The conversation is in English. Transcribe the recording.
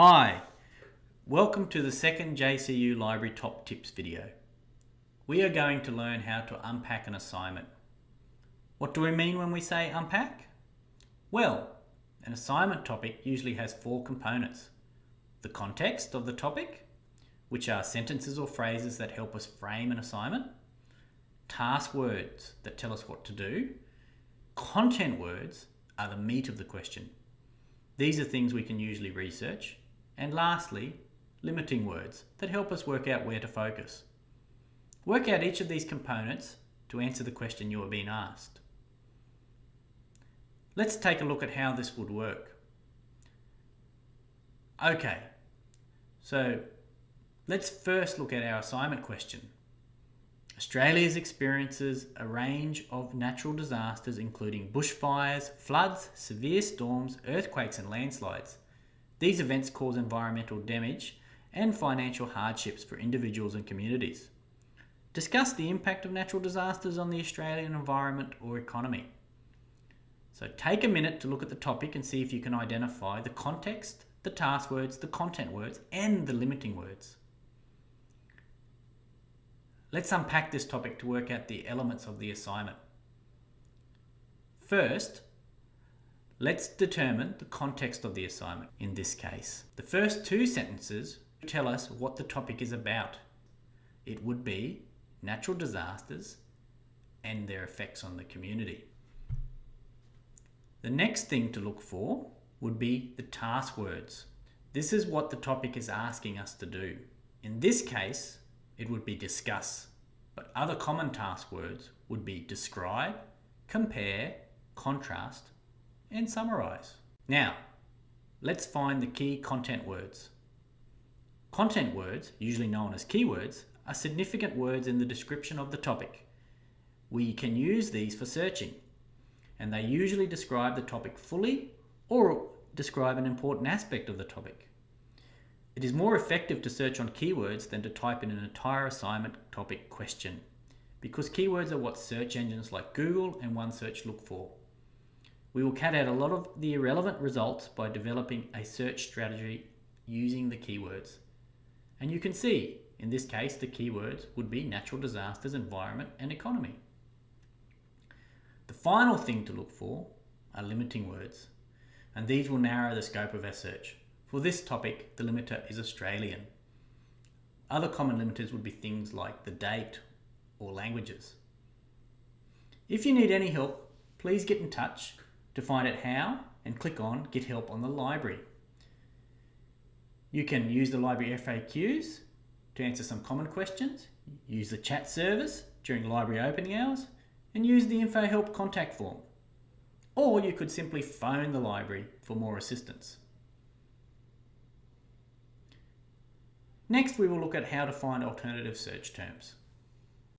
Hi, welcome to the second JCU Library Top Tips video. We are going to learn how to unpack an assignment. What do we mean when we say unpack? Well, an assignment topic usually has four components. The context of the topic, which are sentences or phrases that help us frame an assignment. Task words that tell us what to do. Content words are the meat of the question, these are things we can usually research. And lastly, limiting words that help us work out where to focus. Work out each of these components to answer the question you are being asked. Let's take a look at how this would work. Okay, so let's first look at our assignment question. Australia experiences a range of natural disasters including bushfires, floods, severe storms, earthquakes and landslides. These events cause environmental damage and financial hardships for individuals and communities. Discuss the impact of natural disasters on the Australian environment or economy. So take a minute to look at the topic and see if you can identify the context, the task words, the content words and the limiting words. Let's unpack this topic to work out the elements of the assignment. First, let's determine the context of the assignment in this case. The first two sentences tell us what the topic is about. It would be natural disasters and their effects on the community. The next thing to look for would be the task words. This is what the topic is asking us to do. In this case, it would be discuss. But other common task words would be describe, compare, contrast, and summarize. Now, let's find the key content words. Content words, usually known as keywords, are significant words in the description of the topic. We can use these for searching, and they usually describe the topic fully or describe an important aspect of the topic. It is more effective to search on keywords than to type in an entire assignment topic question, because keywords are what search engines like Google and OneSearch look for. We will cut out a lot of the irrelevant results by developing a search strategy using the keywords. And you can see, in this case, the keywords would be natural disasters, environment, and economy. The final thing to look for are limiting words, and these will narrow the scope of our search. For this topic, the limiter is Australian. Other common limiters would be things like the date or languages. If you need any help, please get in touch to find out how and click on Get Help on the Library. You can use the library FAQs to answer some common questions, use the chat service during library opening hours, and use the Info Help contact form. Or you could simply phone the library for more assistance. Next, we will look at how to find alternative search terms.